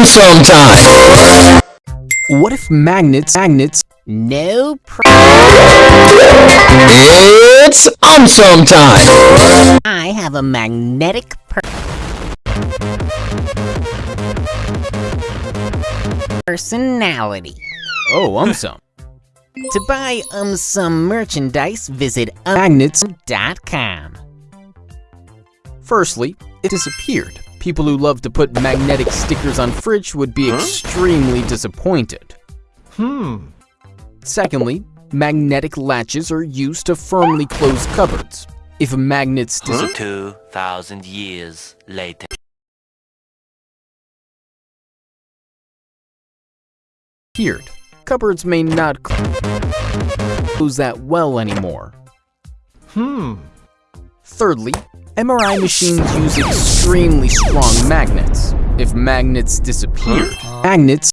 awesome time! What if magnets, magnets, No pr- It's awesome time! I have a magnetic per- personality. oh, um some. To buy um some merchandise, visit Magnets, um.com. firstly, it disappeared. People who love to put magnetic stickers on fridge would be extremely disappointed. Hmm. Secondly, magnetic latches are used to firmly close cupboards. If a magnets disappear, 2,000 years later. disappeared. Cupboards may not close that well anymore. Hmm. Thirdly, MRI machines use extremely strong magnets. If magnets disappeared, magnets